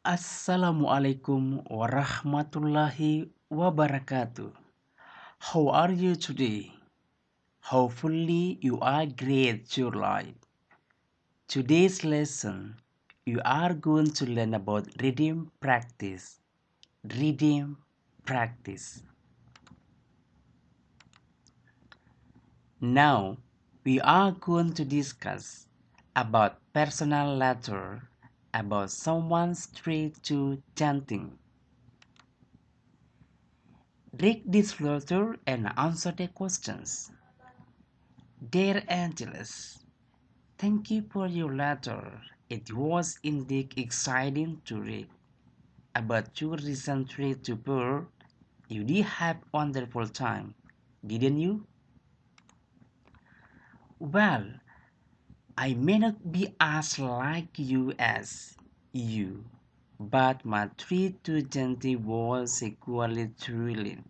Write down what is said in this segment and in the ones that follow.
Assalamualaikum warahmatullahi wabarakatuh. How are you today? Hopefully, you are great, July. Today's lesson, you are going to learn about reading practice. Reading practice. Now, we are going to discuss about personal letter about someone's street to chanting. Read this letter and answer the questions. Dear Angelus, thank you for your letter. It was indeed exciting to read about your recent trip to Perth. You did have wonderful time, didn't you? Well, I may not be as like you as you, but my trip to Genting was equally thrilling.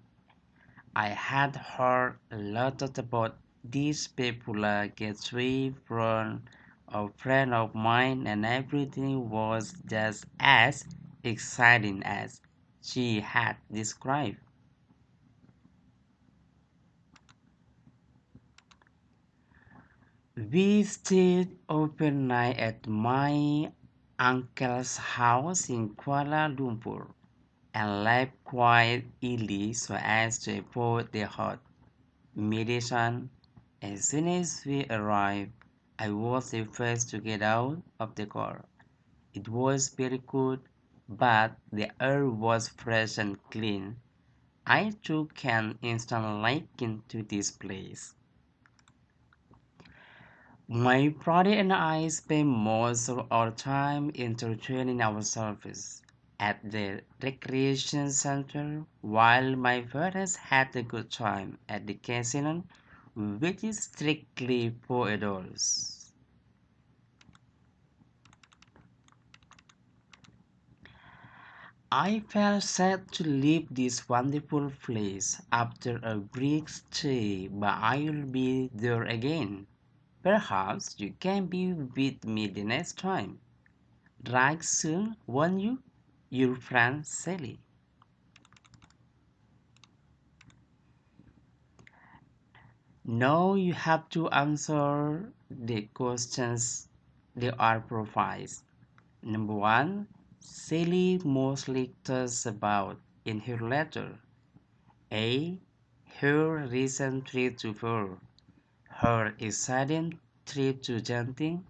I had heard a lot about this popular uh, gateway from a friend of mine, and everything was just as exciting as she had described. We stayed overnight at my uncle's house in Kuala Lumpur and left quite early so as to avoid the hot medicine. As soon as we arrived, I was the first to get out of the car. It was very cold, but the air was fresh and clean. I took an instant liking to this place. My brother and I spent most of our time entertaining ourselves at the recreation center while my parents had a good time at the casino, which is strictly for adults. I felt sad to leave this wonderful place after a brief stay, but I will be there again. Perhaps you can be with me the next time. Right soon, won't you? Your friend Sally. Now you have to answer the questions they are provided. Number one, Sally mostly talks about in her letter. A. Her recent trip to Pearl her exciting trip to Genting,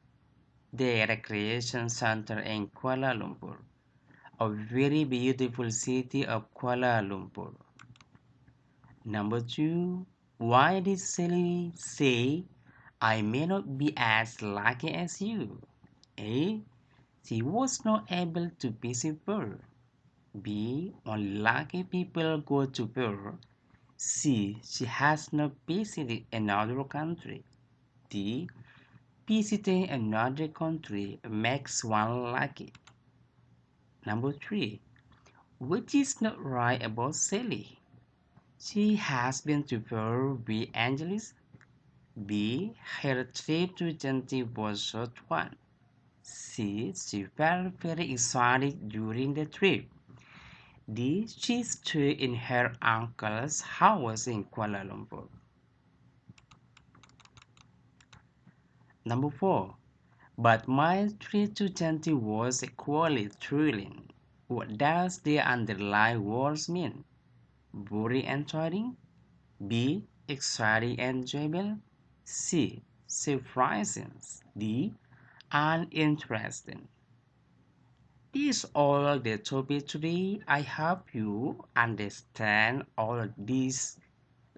the recreation center in Kuala Lumpur, a very beautiful city of Kuala Lumpur. Number two, why did Sally say, I may not be as lucky as you? A. She was not able to visit Pearl. B. Only lucky people go to Pearl C. She has not visited another country. D. Visiting another country makes one lucky. Number 3. Which is not right about Sally? She has been to Peru with Angeles. B. Her trip to Genting was short one. C. She felt very excited during the trip. D. She stayed in her uncle's house in Kuala Lumpur. Number 4. But my trip to Chanti was equally thrilling. What does the underlying words mean? Boring and tiring? B. Exciting and enjoyable? C. Surprising? D. Uninteresting? Is all the topic today. I hope you understand all this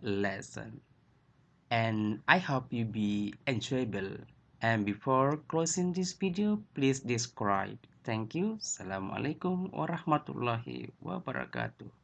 lesson and I hope you be enjoyable. And before closing this video, please subscribe. Thank you. Assalamualaikum warahmatullahi wabarakatuh.